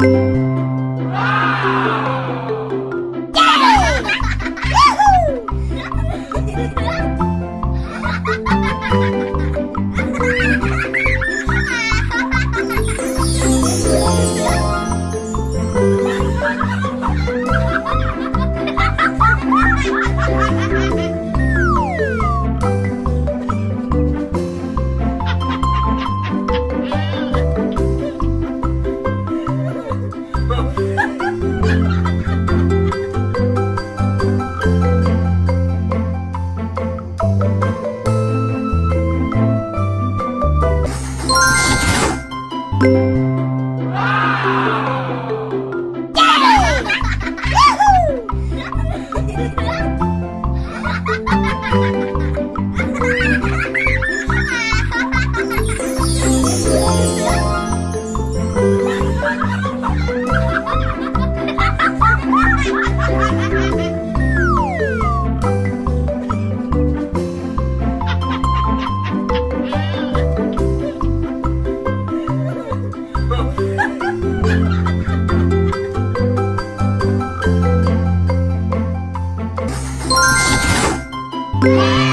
Ha ha ha! Yeah! Wow.